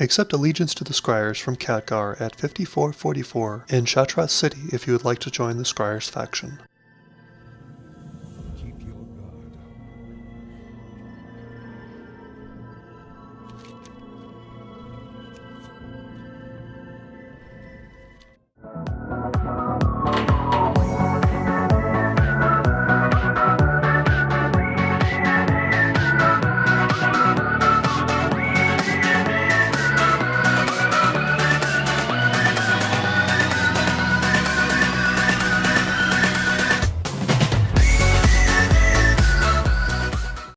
Accept allegiance to the Scryers from Khadgar at 5444 in Shattrath City if you would like to join the Scryers faction.